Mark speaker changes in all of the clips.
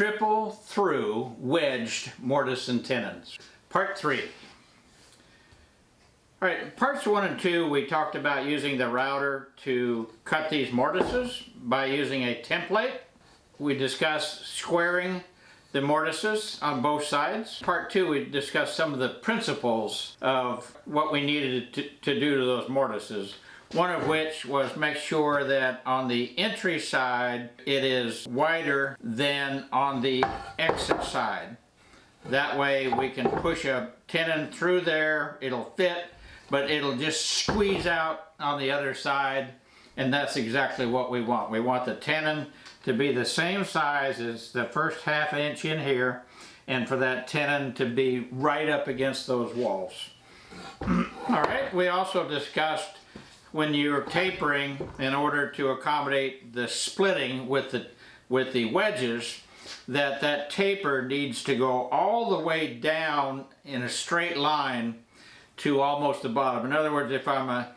Speaker 1: triple through wedged mortise and tenons. Part 3. Alright, parts 1 and 2 we talked about using the router to cut these mortises by using a template. We discussed squaring the mortises on both sides. Part 2 we discussed some of the principles of what we needed to, to do to those mortises. One of which was make sure that on the entry side it is wider than on the exit side. That way we can push a tenon through there, it'll fit, but it'll just squeeze out on the other side and that's exactly what we want. We want the tenon to be the same size as the first half inch in here and for that tenon to be right up against those walls. All right, we also discussed when you're tapering in order to accommodate the splitting with the with the wedges that that taper needs to go all the way down in a straight line to almost the bottom. In other words, if I'm a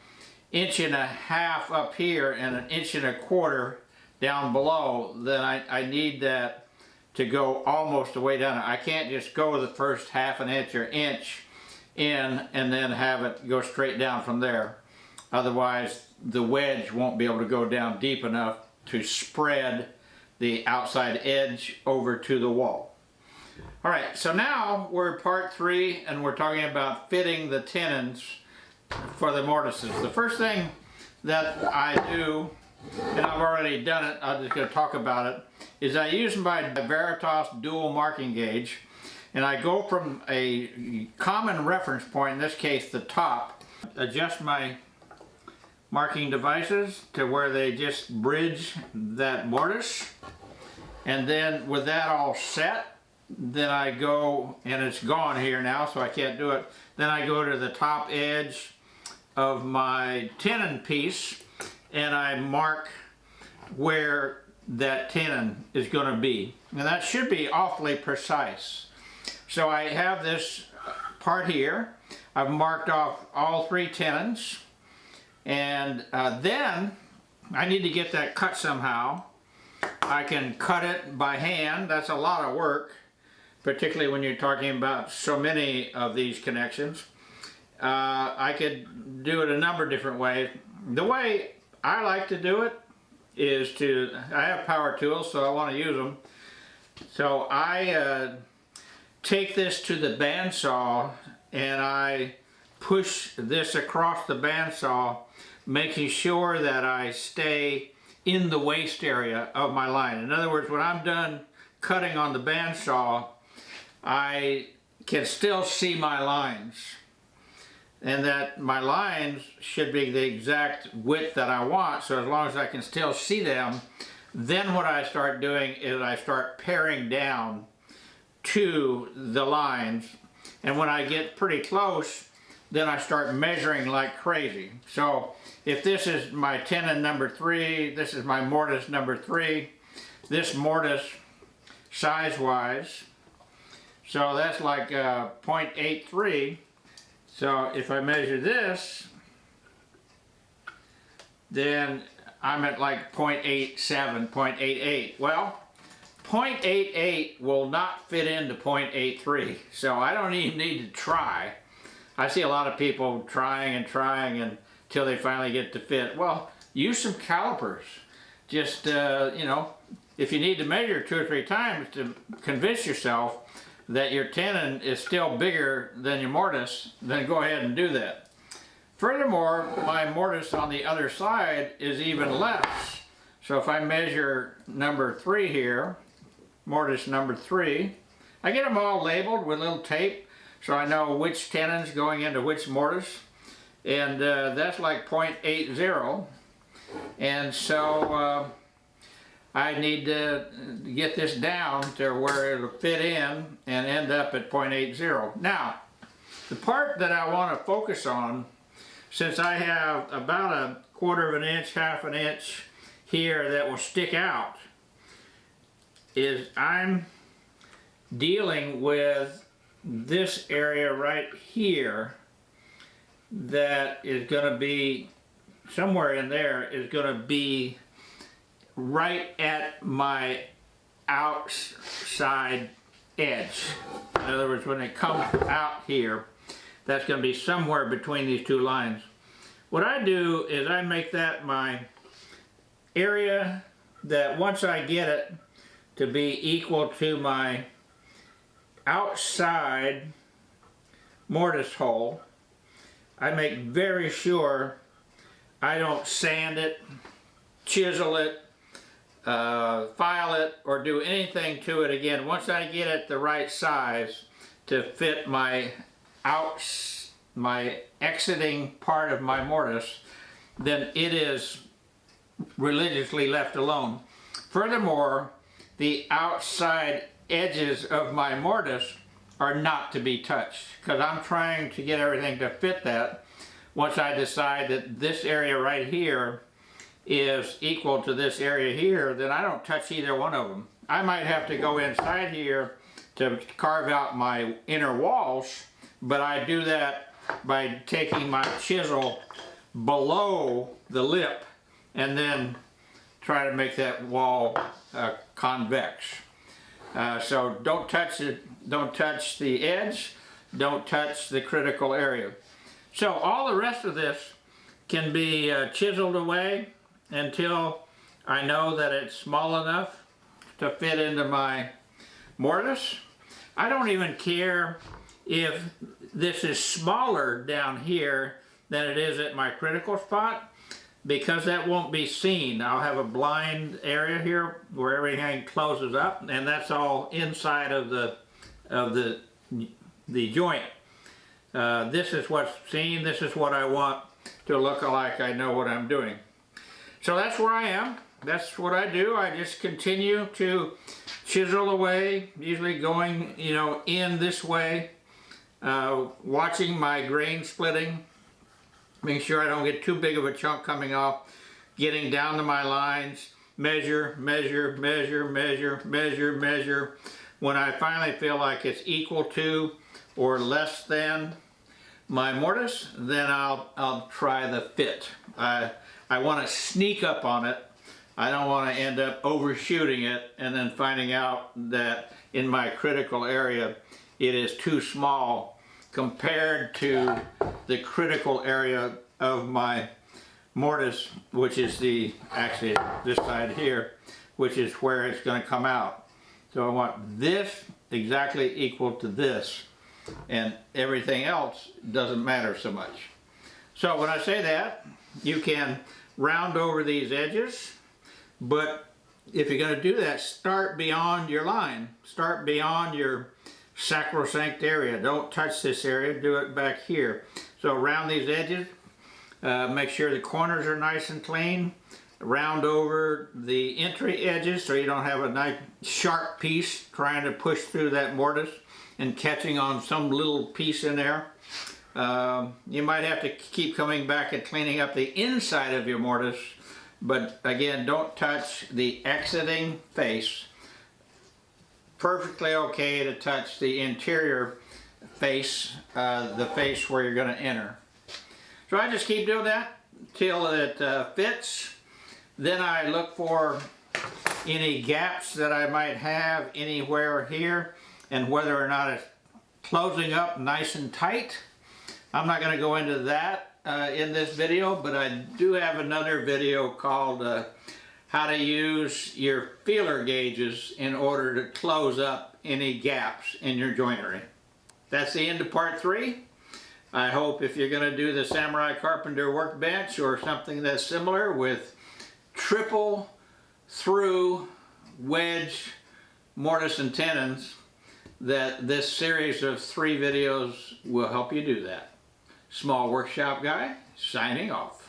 Speaker 1: inch and a half up here and an inch and a quarter down below, then I, I need that to go almost the way down. I can't just go the first half an inch or inch in and then have it go straight down from there. Otherwise, the wedge won't be able to go down deep enough to spread the outside edge over to the wall. All right, so now we're part three and we're talking about fitting the tenons for the mortises. The first thing that I do, and I've already done it, I'm just to talk about it, is I use my Veritas dual marking gauge and I go from a common reference point, in this case the top, adjust my marking devices to where they just bridge that mortise. And then with that all set, then I go, and it's gone here now so I can't do it, then I go to the top edge of my tenon piece and I mark where that tenon is going to be. And that should be awfully precise. So I have this part here. I've marked off all three tenons and uh, then I need to get that cut somehow. I can cut it by hand. That's a lot of work, particularly when you're talking about so many of these connections. Uh, I could do it a number of different ways. The way I like to do it is to, I have power tools, so I want to use them. So I uh, take this to the bandsaw and I push this across the bandsaw making sure that I stay in the waste area of my line. In other words, when I'm done cutting on the bandsaw, I can still see my lines. And that my lines should be the exact width that I want, so as long as I can still see them, then what I start doing is I start paring down to the lines. And when I get pretty close, then I start measuring like crazy. So if this is my tenon number three, this is my mortise number three, this mortise size-wise, so that's like uh, 0.83. So if I measure this, then I'm at like 0.87, 0.88. Well, 0.88 will not fit into 0.83, so I don't even need to try. I see a lot of people trying and trying and till they finally get to fit. Well, use some calipers. Just, uh, you know, if you need to measure two or three times to convince yourself that your tenon is still bigger than your mortise, then go ahead and do that. Furthermore, my mortise on the other side is even less. So if I measure number three here, mortise number three, I get them all labeled with little tape so I know which tenon's going into which mortise and uh, that's like 0.80 and so uh, I need to get this down to where it'll fit in and end up at 0.80. Now the part that I want to focus on since I have about a quarter of an inch, half an inch here that will stick out is I'm dealing with this area right here that is going to be somewhere in there is going to be right at my outside edge. In other words, when it comes out here, that's going to be somewhere between these two lines. What I do is I make that my area that once I get it to be equal to my outside mortise hole, I make very sure I don't sand it, chisel it, uh, file it, or do anything to it again. Once I get it the right size to fit my out, my exiting part of my mortise, then it is religiously left alone. Furthermore, the outside edges of my mortise are not to be touched because I'm trying to get everything to fit that. Once I decide that this area right here is equal to this area here, then I don't touch either one of them. I might have to go inside here to carve out my inner walls, but I do that by taking my chisel below the lip and then try to make that wall uh, convex. Uh, so don't touch it, don't touch the edge, don't touch the critical area. So all the rest of this can be uh, chiseled away until I know that it's small enough to fit into my mortise. I don't even care if this is smaller down here than it is at my critical spot because that won't be seen. I'll have a blind area here where everything closes up and that's all inside of the of the the joint. Uh, this is what's seen, this is what I want to look like I know what I'm doing. So that's where I am. That's what I do. I just continue to chisel away, usually going, you know, in this way, uh, watching my grain splitting, making sure I don't get too big of a chunk coming off, getting down to my lines, measure, measure, measure, measure, measure, measure. When I finally feel like it's equal to or less than my mortise, then I'll, I'll try the fit. Uh, I want to sneak up on it. I don't want to end up overshooting it and then finding out that in my critical area it is too small compared to the critical area of my mortise, which is the, actually this side here, which is where it's going to come out. So I want this exactly equal to this and everything else doesn't matter so much. So when I say that, you can round over these edges, but if you're going to do that, start beyond your line. Start beyond your sacrosanct area. Don't touch this area, do it back here. So around these edges, uh, make sure the corners are nice and clean. Round over the entry edges so you don't have a nice sharp piece trying to push through that mortise and catching on some little piece in there. Um, you might have to keep coming back and cleaning up the inside of your mortise, but again, don't touch the exiting face. Perfectly okay to touch the interior face, uh, the face where you're going to enter. So I just keep doing that till it uh, fits. Then I look for any gaps that I might have anywhere here and whether or not it's closing up nice and tight. I'm not going to go into that uh, in this video, but I do have another video called uh, how to use your feeler gauges in order to close up any gaps in your joinery. That's the end of part three. I hope if you're going to do the Samurai Carpenter workbench or something that's similar with triple through wedge mortise and tenons that this series of three videos will help you do that. Small Workshop Guy, signing off.